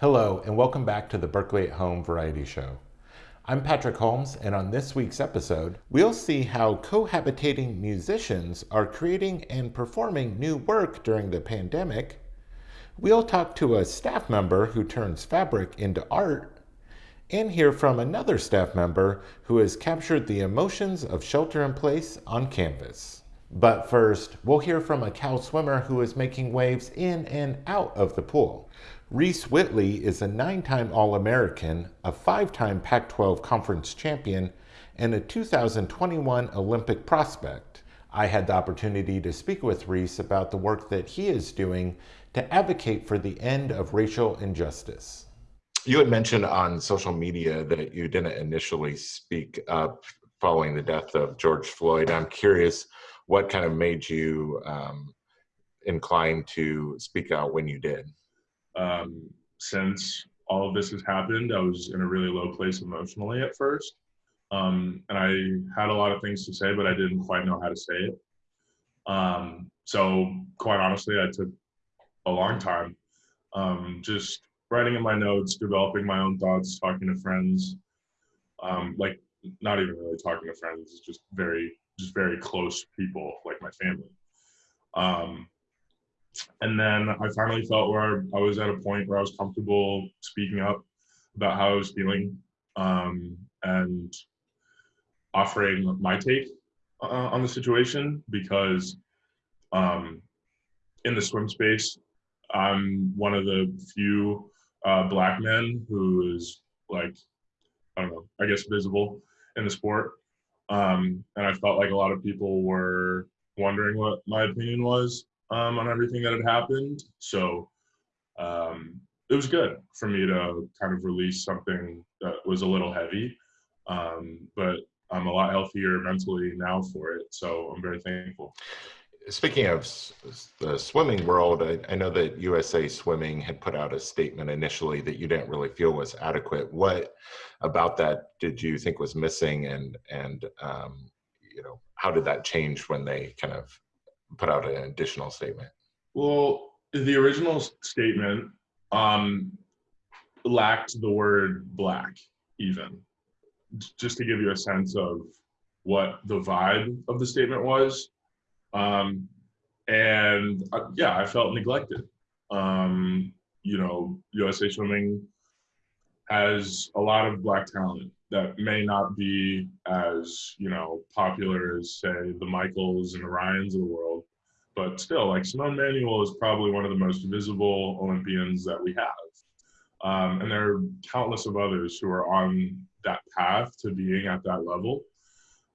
Hello, and welcome back to the Berkeley at Home Variety Show. I'm Patrick Holmes, and on this week's episode, we'll see how cohabitating musicians are creating and performing new work during the pandemic. We'll talk to a staff member who turns fabric into art, and hear from another staff member who has captured the emotions of shelter in place on canvas. But first, we'll hear from a Cal swimmer who is making waves in and out of the pool. Reece Whitley is a nine-time All-American, a five-time Pac-12 Conference champion, and a 2021 Olympic prospect. I had the opportunity to speak with Reece about the work that he is doing to advocate for the end of racial injustice. You had mentioned on social media that you didn't initially speak up following the death of George Floyd. I'm curious what kind of made you um, inclined to speak out when you did? Um, since all of this has happened, I was in a really low place emotionally at first. Um, and I had a lot of things to say, but I didn't quite know how to say it. Um, so, quite honestly, I took a long time um, just writing in my notes, developing my own thoughts, talking to friends. Um, like, not even really talking to friends, just very, just very close people, like my family. And then I finally felt where I was at a point where I was comfortable speaking up about how I was feeling um, and offering my take uh, on the situation because um, in the swim space, I'm one of the few uh, black men who is like, I don't know, I guess visible in the sport. Um, and I felt like a lot of people were wondering what my opinion was um, on everything that had happened. So um, it was good for me to kind of release something that was a little heavy, um, but I'm a lot healthier mentally now for it. So I'm very thankful. Speaking of the swimming world, I, I, know that USA Swimming had put out a statement initially that you didn't really feel was adequate. What about that did you think was missing, and and um, you know how did that change when they kind of put out an additional statement? Well, the original statement um, lacked the word black, even. Just to give you a sense of what the vibe of the statement was. Um, and uh, yeah, I felt neglected. Um, you know, USA Swimming has a lot of black talent that may not be as you know popular as say the Michaels and the Ryans of the world, but still, like Simone Manuel is probably one of the most visible Olympians that we have, um, and there are countless of others who are on that path to being at that level.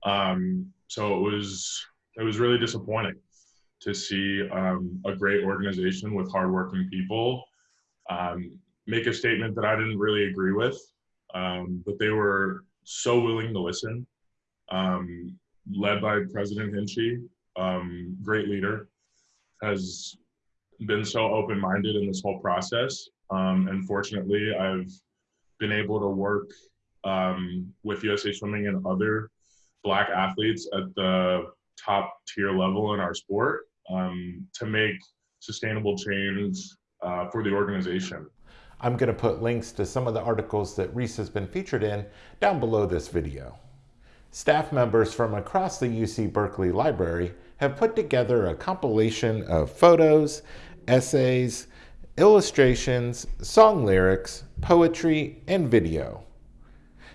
Um, so it was it was really disappointing to see um, a great organization with hardworking people um, make a statement that I didn't really agree with um, but they were so willing to listen. Um, led by President Hinchey, um, great leader, has been so open-minded in this whole process. Um, and fortunately, I've been able to work um, with USA Swimming and other Black athletes at the top tier level in our sport um, to make sustainable change uh, for the organization. I'm going to put links to some of the articles that Reece has been featured in down below this video. Staff members from across the UC Berkeley Library have put together a compilation of photos, essays, illustrations, song lyrics, poetry, and video.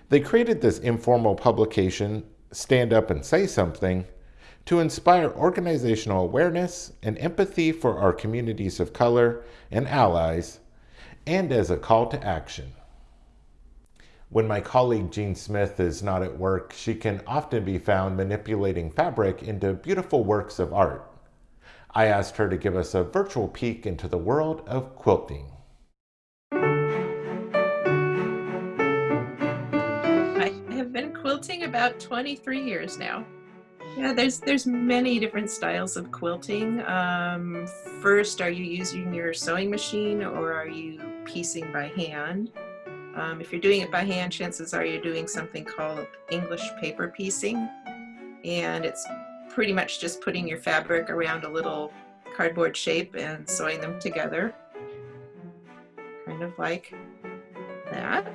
They created this informal publication, Stand Up and Say Something, to inspire organizational awareness and empathy for our communities of color and allies and as a call to action. When my colleague Jean Smith is not at work, she can often be found manipulating fabric into beautiful works of art. I asked her to give us a virtual peek into the world of quilting. I have been quilting about 23 years now. Yeah, there's there's many different styles of quilting. Um, first, are you using your sewing machine or are you piecing by hand? Um, if you're doing it by hand, chances are you're doing something called English paper piecing. And it's pretty much just putting your fabric around a little cardboard shape and sewing them together. kind of like that.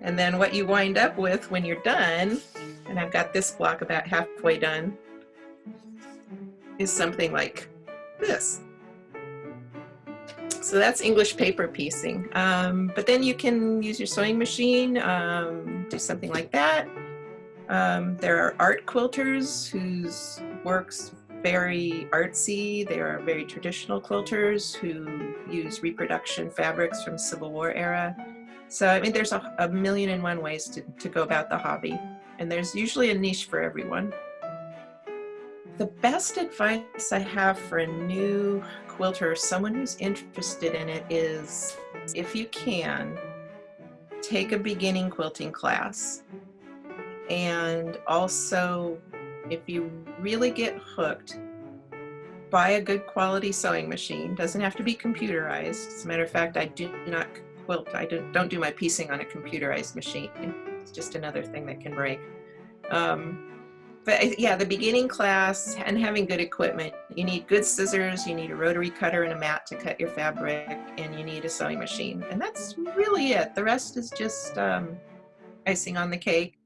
And then what you wind up with when you're done, and I've got this block about halfway done, is something like this. So that's English paper piecing. Um, but then you can use your sewing machine, um, do something like that. Um, there are art quilters whose works very artsy. They are very traditional quilters who use reproduction fabrics from Civil War era. So, I mean, there's a, a million and one ways to, to go about the hobby. And there's usually a niche for everyone. The best advice I have for a new quilter, someone who's interested in it, is if you can, take a beginning quilting class. And also if you really get hooked, buy a good quality sewing machine. Doesn't have to be computerized. As a matter of fact, I do not quilt. I don't do my piecing on a computerized machine. It's just another thing that can break. Um, but yeah, the beginning class and having good equipment. You need good scissors, you need a rotary cutter and a mat to cut your fabric, and you need a sewing machine. And that's really it. The rest is just um, icing on the cake.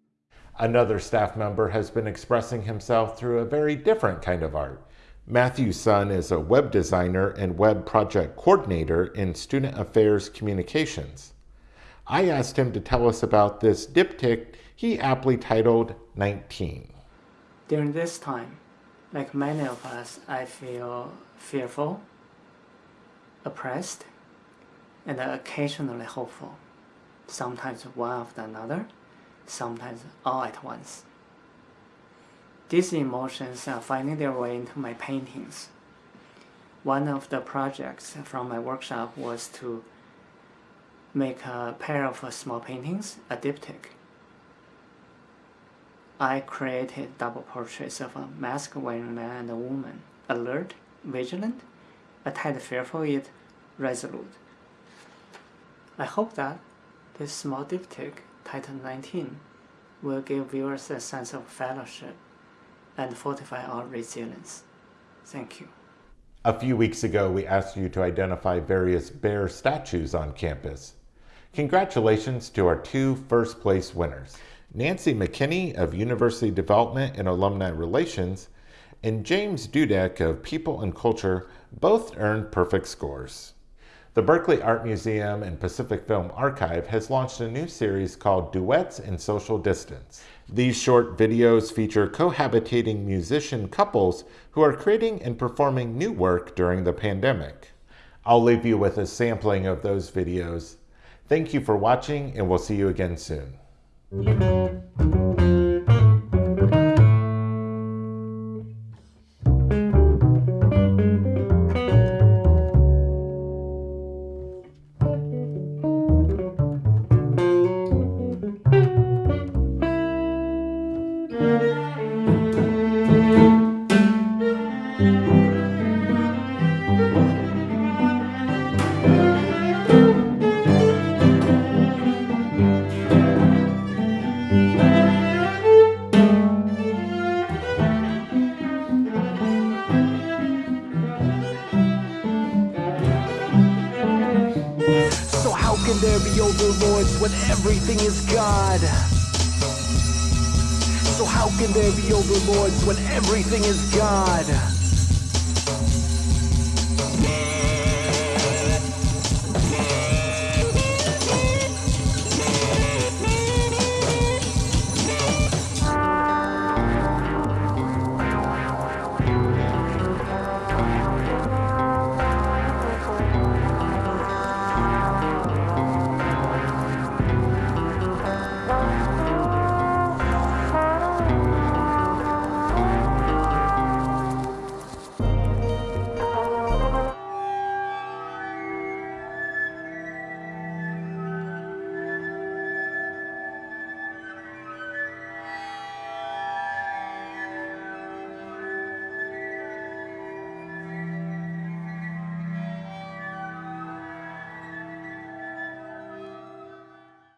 Another staff member has been expressing himself through a very different kind of art. Matthew Sun is a web designer and web project coordinator in Student Affairs Communications. I asked him to tell us about this diptych he aptly titled 19. During this time, like many of us, I feel fearful, oppressed, and occasionally hopeful, sometimes one after another sometimes all at once. These emotions are finding their way into my paintings. One of the projects from my workshop was to make a pair of small paintings, a diptych. I created double portraits of a mask-wearing man and a woman, alert, vigilant, a tad fearful yet resolute. I hope that this small diptych Titan 19 will give viewers a sense of fellowship and fortify our resilience. Thank you. A few weeks ago, we asked you to identify various bear statues on campus. Congratulations to our two first place winners. Nancy McKinney of University Development and Alumni Relations and James Dudek of People and Culture both earned perfect scores. The Berkeley Art Museum and Pacific Film Archive has launched a new series called Duets in Social Distance. These short videos feature cohabitating musician couples who are creating and performing new work during the pandemic. I'll leave you with a sampling of those videos. Thank you for watching and we'll see you again soon. Can can there be overlords when everything is God?